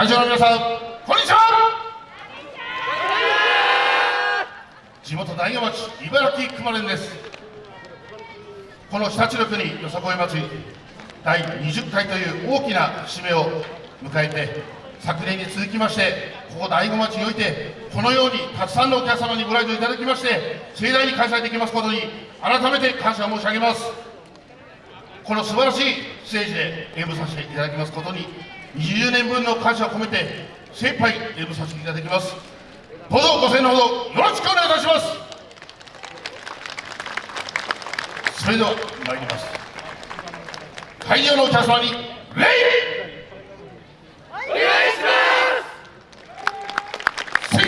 会場の皆さんこんにちは。地元大子町茨城熊連です。この日立の国よさこい祭り第20回という大きな節目を迎えて昨年に続きましてここ大子町においてこのようにたくさんのお客様にご来場いただきまして盛大に開催できますことに改めて感謝申し上げます。この素晴らしいステージで演舞させていただきますことに20年分の感謝を込めて精一杯演舞させていただきます。どうぞご声援のほどよろしくお願いいたします。それでは参ります。会場のお客様に礼！お願いします。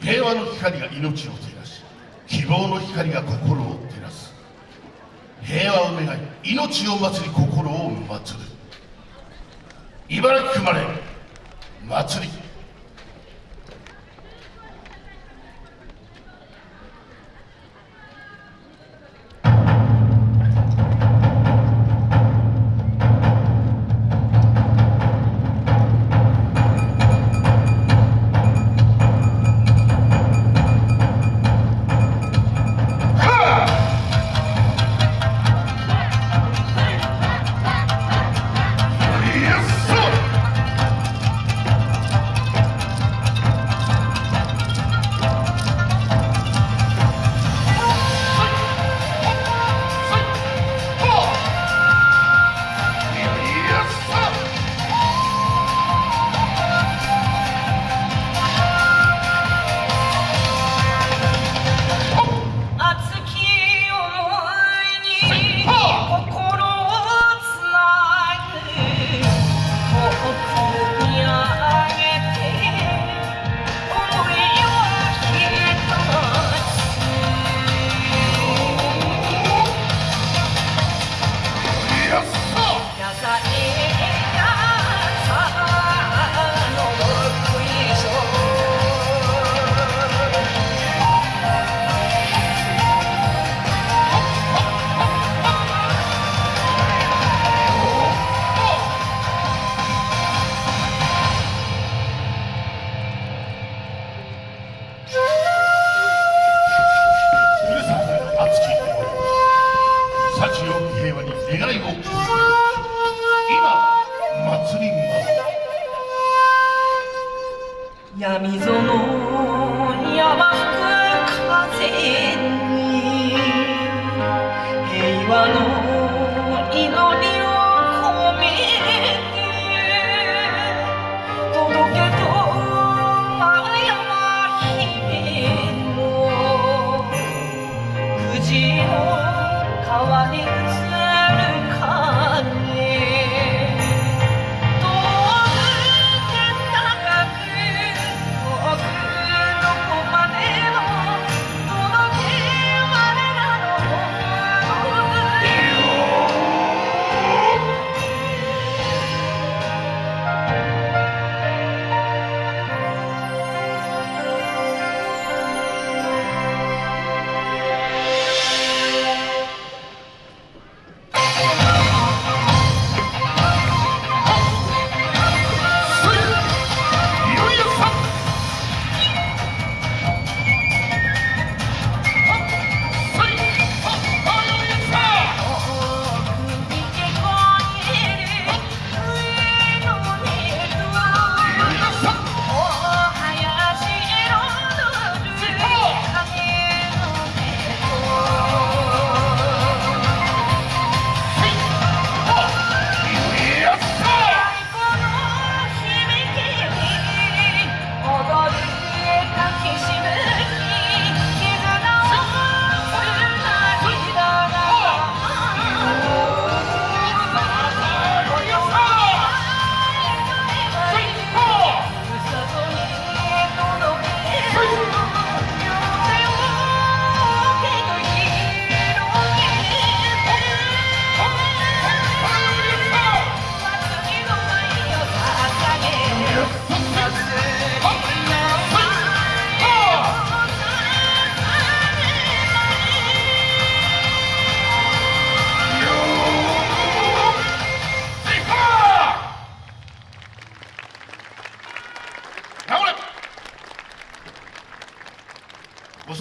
平和の光が命を照らし希望の光が心を照らす。平和を願い命を祭り心を祭る茨城生まれ祭り幸よ平和に願いを。今祭ります闇園に甘く風に。平和のの川に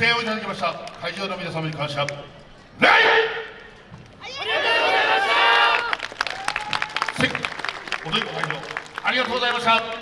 声援をいただきました会場の皆様に感謝礼ありがとうございました。ありがとうございました。